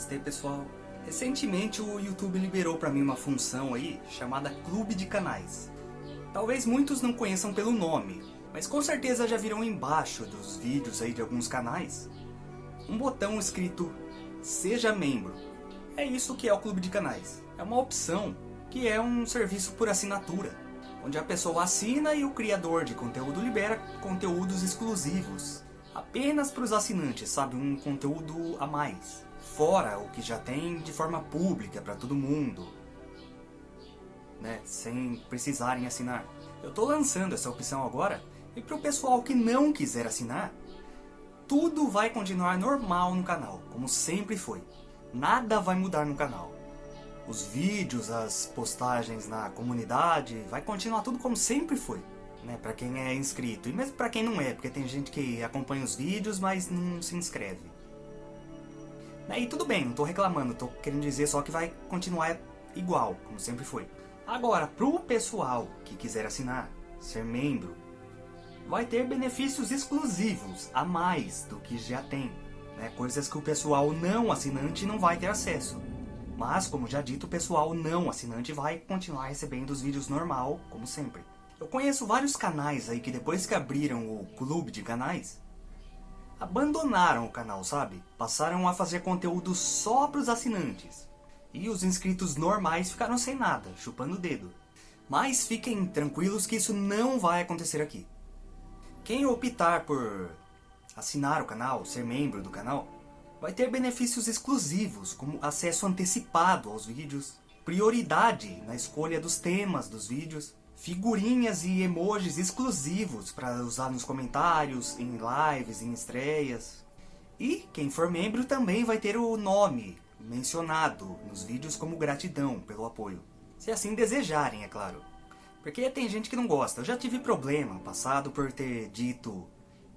Namastê pessoal. Recentemente o YouTube liberou para mim uma função aí chamada Clube de Canais. Talvez muitos não conheçam pelo nome, mas com certeza já viram embaixo dos vídeos aí de alguns canais um botão escrito Seja Membro. É isso que é o Clube de Canais. É uma opção que é um serviço por assinatura, onde a pessoa assina e o criador de conteúdo libera conteúdos exclusivos apenas para os assinantes, sabe? Um conteúdo a mais. Fora o que já tem de forma pública para todo mundo. Né? Sem precisarem assinar. Eu estou lançando essa opção agora e para o pessoal que não quiser assinar, tudo vai continuar normal no canal, como sempre foi. Nada vai mudar no canal. Os vídeos, as postagens na comunidade, vai continuar tudo como sempre foi né, para quem é inscrito. E mesmo para quem não é, porque tem gente que acompanha os vídeos, mas não se inscreve. E tudo bem, não estou reclamando, estou querendo dizer só que vai continuar igual, como sempre foi. Agora, pro pessoal que quiser assinar, ser membro, vai ter benefícios exclusivos, a mais do que já tem. Né? Coisas que o pessoal não assinante não vai ter acesso. Mas, como já dito, o pessoal não assinante vai continuar recebendo os vídeos normal, como sempre. Eu conheço vários canais aí que depois que abriram o clube de canais, abandonaram o canal, sabe? Passaram a fazer conteúdo só para os assinantes. E os inscritos normais ficaram sem nada, chupando o dedo. Mas fiquem tranquilos que isso não vai acontecer aqui. Quem optar por assinar o canal, ser membro do canal, vai ter benefícios exclusivos, como acesso antecipado aos vídeos, prioridade na escolha dos temas dos vídeos, figurinhas e emojis exclusivos para usar nos comentários, em lives, em estreias. E quem for membro também vai ter o nome mencionado nos vídeos como gratidão pelo apoio. Se assim desejarem, é claro. Porque tem gente que não gosta. Eu já tive problema passado por ter dito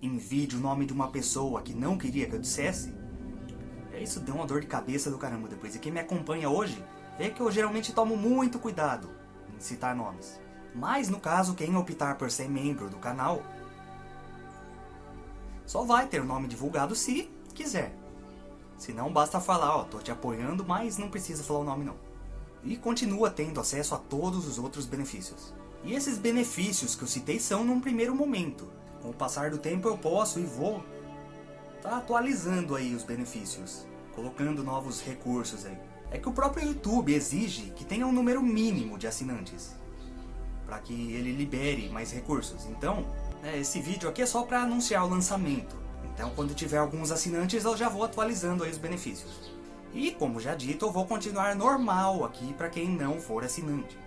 em vídeo o nome de uma pessoa que não queria que eu dissesse. É isso deu uma dor de cabeça do caramba depois. E quem me acompanha hoje vê que eu geralmente tomo muito cuidado em citar nomes. Mas no caso, quem optar por ser membro do canal, só vai ter o nome divulgado se quiser. Se não, basta falar, ó, tô te apoiando, mas não precisa falar o nome não. E continua tendo acesso a todos os outros benefícios. E esses benefícios que eu citei são num primeiro momento. Com o passar do tempo eu posso e vou tá atualizando aí os benefícios, colocando novos recursos aí. É que o próprio YouTube exige que tenha um número mínimo de assinantes para que ele libere mais recursos. Então, né, esse vídeo aqui é só para anunciar o lançamento. Então, quando tiver alguns assinantes, eu já vou atualizando aí os benefícios. E, como já dito, eu vou continuar normal aqui para quem não for assinante.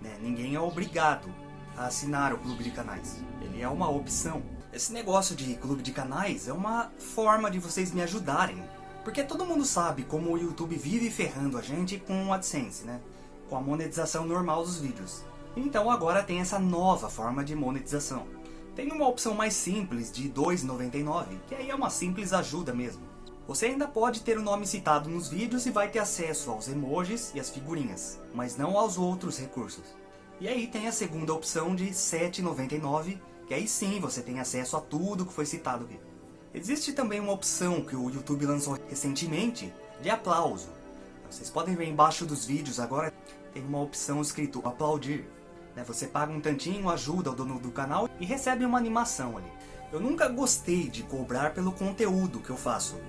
Né, ninguém é obrigado a assinar o clube de canais. Ele é uma opção. Esse negócio de clube de canais é uma forma de vocês me ajudarem. Porque todo mundo sabe como o YouTube vive ferrando a gente com o AdSense, né? Com a monetização normal dos vídeos. Então agora tem essa nova forma de monetização. Tem uma opção mais simples de R$ 2,99, que aí é uma simples ajuda mesmo. Você ainda pode ter o nome citado nos vídeos e vai ter acesso aos emojis e as figurinhas, mas não aos outros recursos. E aí tem a segunda opção de R$ 7,99, que aí sim você tem acesso a tudo que foi citado aqui. Existe também uma opção que o YouTube lançou recentemente de aplauso. Vocês podem ver embaixo dos vídeos agora tem uma opção escrito aplaudir. Né? Você paga um tantinho, ajuda o dono do canal e recebe uma animação ali. Eu nunca gostei de cobrar pelo conteúdo que eu faço.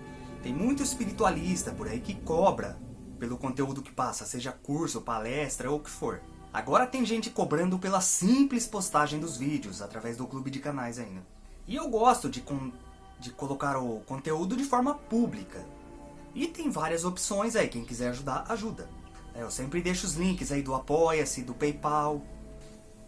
Tem muito espiritualista por aí que cobra pelo conteúdo que passa, seja curso, palestra ou o que for. Agora tem gente cobrando pela simples postagem dos vídeos, através do clube de canais ainda. E eu gosto de, de colocar o conteúdo de forma pública. E tem várias opções aí, quem quiser ajudar, ajuda. É, eu sempre deixo os links aí do Apoia-se, do Paypal.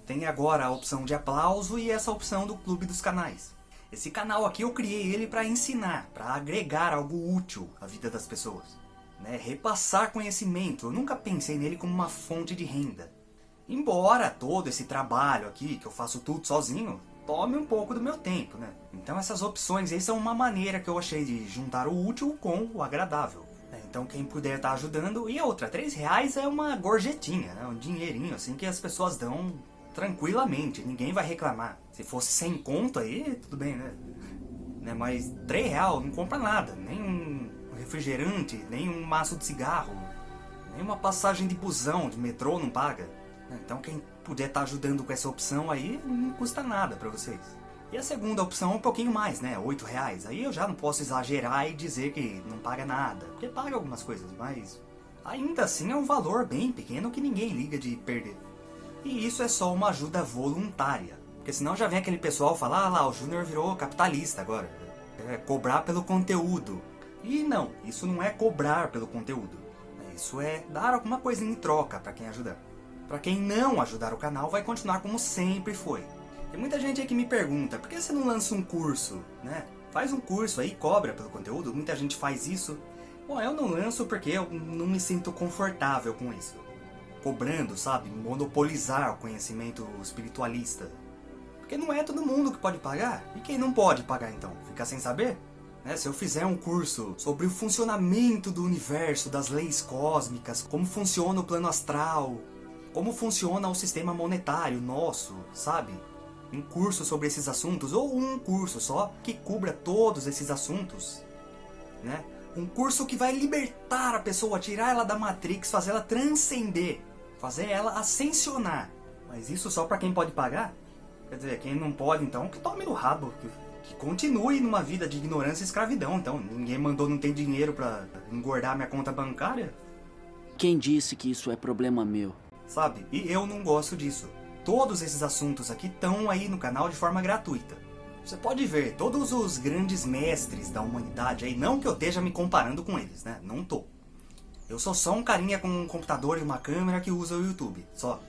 Tem agora a opção de aplauso e essa opção do Clube dos Canais. Esse canal aqui eu criei ele para ensinar, para agregar algo útil à vida das pessoas. Né? Repassar conhecimento, eu nunca pensei nele como uma fonte de renda. Embora todo esse trabalho aqui, que eu faço tudo sozinho, tome um pouco do meu tempo, né? Então essas opções aí são uma maneira que eu achei de juntar o útil com o agradável. Né? Então quem puder estar tá ajudando. E outra, 3 reais é uma gorjetinha, né? um dinheirinho assim que as pessoas dão tranquilamente, ninguém vai reclamar. Se fosse sem conto aí, tudo bem, né? né? Mas 3 reais não compra nada, nem um refrigerante, nem um maço de cigarro, nem uma passagem de busão, de metrô não paga. Então quem puder estar tá ajudando com essa opção aí, não custa nada para vocês. E a segunda opção é um pouquinho mais, né? 8 reais. Aí eu já não posso exagerar e dizer que não paga nada. Porque paga algumas coisas, mas ainda assim é um valor bem pequeno que ninguém liga de perder. E isso é só uma ajuda voluntária. Porque senão já vem aquele pessoal falar, ah lá, o Júnior virou capitalista agora. É cobrar pelo conteúdo. E não, isso não é cobrar pelo conteúdo. Isso é dar alguma coisa em troca para quem ajudar. Para quem não ajudar o canal, vai continuar como sempre foi. Tem muita gente aí que me pergunta, por que você não lança um curso, né? Faz um curso aí, cobra pelo conteúdo, muita gente faz isso. Bom, eu não lanço porque eu não me sinto confortável com isso. Cobrando, sabe? Monopolizar o conhecimento espiritualista. Porque não é todo mundo que pode pagar. E quem não pode pagar então? Fica sem saber? Né? Se eu fizer um curso sobre o funcionamento do universo, das leis cósmicas, como funciona o plano astral, como funciona o sistema monetário nosso, sabe? Um curso sobre esses assuntos, ou um curso só que cubra todos esses assuntos, né? Um curso que vai libertar a pessoa, tirar ela da Matrix, fazer ela transcender, fazer ela ascensionar. Mas isso só para quem pode pagar? Quer dizer, quem não pode, então, que tome no rabo, que, que continue numa vida de ignorância e escravidão. Então, ninguém mandou não ter dinheiro para engordar minha conta bancária. Quem disse que isso é problema meu? Sabe? E eu não gosto disso. Todos esses assuntos aqui estão aí no canal de forma gratuita. Você pode ver, todos os grandes mestres da humanidade aí, não que eu esteja me comparando com eles, né? Não tô. Eu sou só um carinha com um computador e uma câmera que usa o YouTube, só.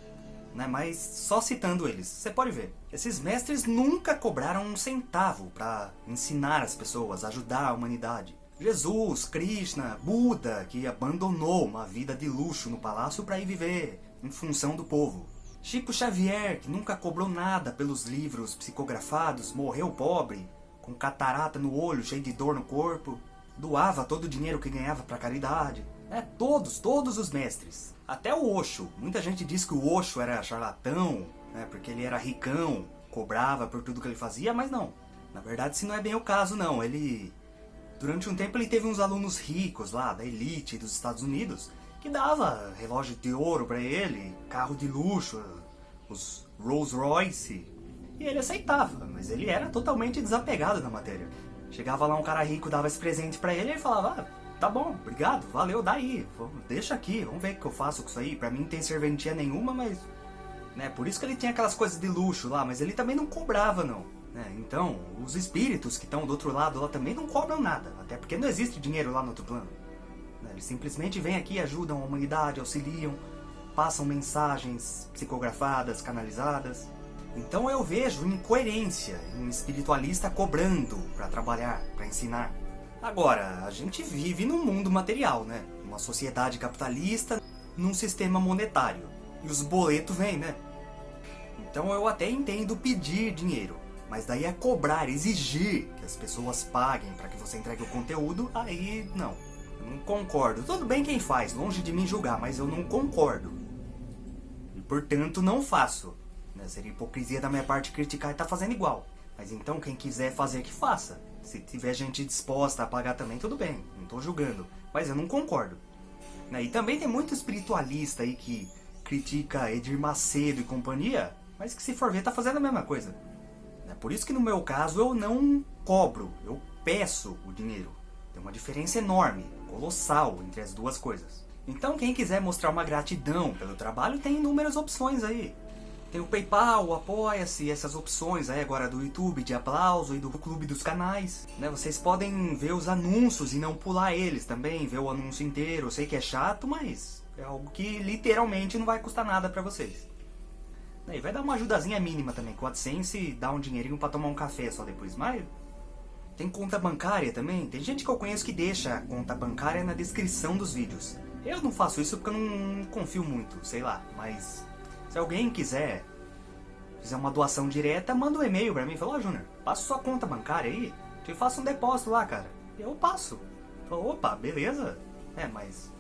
Né? Mas só citando eles, você pode ver. Esses mestres nunca cobraram um centavo para ensinar as pessoas, ajudar a humanidade. Jesus, Krishna, Buda, que abandonou uma vida de luxo no palácio para ir viver em função do povo. Chico Xavier, que nunca cobrou nada pelos livros psicografados, morreu pobre, com catarata no olho, cheio de dor no corpo, doava todo o dinheiro que ganhava para caridade. É, todos, todos os mestres. Até o Osho. Muita gente diz que o Osho era charlatão, né, porque ele era ricão, cobrava por tudo que ele fazia, mas não. Na verdade, isso não é bem o caso, não. Ele... Durante um tempo ele teve uns alunos ricos lá, da elite dos Estados Unidos, que dava relógio de ouro para ele, carro de luxo, os Rolls Royce. E ele aceitava, mas ele era totalmente desapegado da matéria. Chegava lá um cara rico, dava esse presente para ele e ele falava, ah, tá bom, obrigado, valeu, daí, deixa aqui, vamos ver o que eu faço com isso aí. Pra mim não tem serventia nenhuma, mas... Né, por isso que ele tinha aquelas coisas de luxo lá, mas ele também não cobrava não. Né? Então, os espíritos que estão do outro lado lá também não cobram nada, até porque não existe dinheiro lá no outro plano. Eles simplesmente vêm aqui, ajudam a humanidade, auxiliam, passam mensagens psicografadas, canalizadas. Então eu vejo incoerência em um espiritualista cobrando para trabalhar, para ensinar. Agora, a gente vive num mundo material, né? Uma sociedade capitalista, num sistema monetário. E os boletos vêm, né? Então eu até entendo pedir dinheiro. Mas daí é cobrar, exigir que as pessoas paguem para que você entregue o conteúdo, aí não. Não concordo. Tudo bem quem faz, longe de mim julgar, mas eu não concordo. E portanto não faço. Né? Seria hipocrisia da minha parte criticar e tá fazendo igual. Mas então quem quiser fazer que faça. Se tiver gente disposta a pagar também, tudo bem. Não tô julgando. Mas eu não concordo. Né? E também tem muito espiritualista aí que critica Edir Macedo e companhia, mas que se for ver tá fazendo a mesma coisa. É por isso que no meu caso eu não cobro, eu peço o dinheiro. Tem uma diferença enorme colossal entre as duas coisas. Então quem quiser mostrar uma gratidão pelo trabalho tem inúmeras opções aí. Tem o Paypal, o Apoia-se, essas opções aí agora do YouTube de aplauso e do clube dos canais. Né? Vocês podem ver os anúncios e não pular eles também, ver o anúncio inteiro. Eu sei que é chato, mas é algo que literalmente não vai custar nada pra vocês. E vai dar uma ajudazinha mínima também, com o AdSense dá um dinheirinho pra tomar um café só depois, mas tem conta bancária também. Tem gente que eu conheço que deixa a conta bancária na descrição dos vídeos. Eu não faço isso porque eu não confio muito, sei lá. Mas se alguém quiser fizer uma doação direta, manda um e-mail pra mim. Fala, ó oh, passa sua conta bancária aí. Te faço um depósito lá, cara. Eu passo. Fala, opa, beleza. É, mas...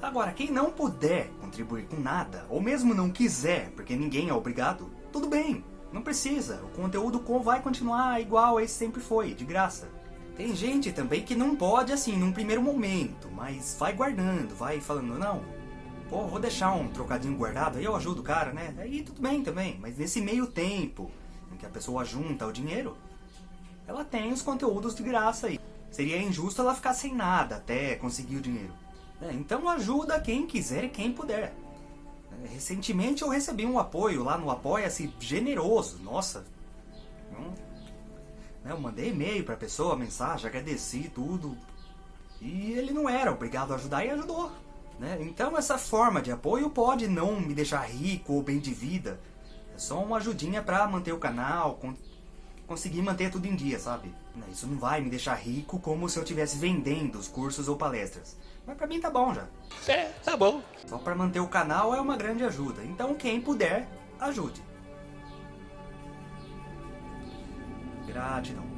Agora, quem não puder contribuir com nada, ou mesmo não quiser, porque ninguém é obrigado, tudo bem. Não precisa, o conteúdo vai continuar igual esse sempre foi, de graça. Tem gente também que não pode assim num primeiro momento, mas vai guardando, vai falando, não, pô, vou deixar um trocadinho guardado, aí eu ajudo o cara, né? Aí tudo bem também, mas nesse meio tempo em que a pessoa junta o dinheiro, ela tem os conteúdos de graça aí. Seria injusto ela ficar sem nada até conseguir o dinheiro. É, então ajuda quem quiser e quem puder. Recentemente eu recebi um apoio lá no Apoia-se generoso. Nossa, né, eu mandei e-mail pra pessoa, mensagem, agradeci tudo. E ele não era obrigado a ajudar e ajudou. Né? Então essa forma de apoio pode não me deixar rico ou bem de vida. É só uma ajudinha pra manter o canal, conseguir manter tudo em dia, sabe? Isso não vai me deixar rico como se eu estivesse vendendo os cursos ou palestras. Mas pra mim tá bom já. É, tá bom. Só pra manter o canal é uma grande ajuda. Então quem puder, ajude. Gratidão.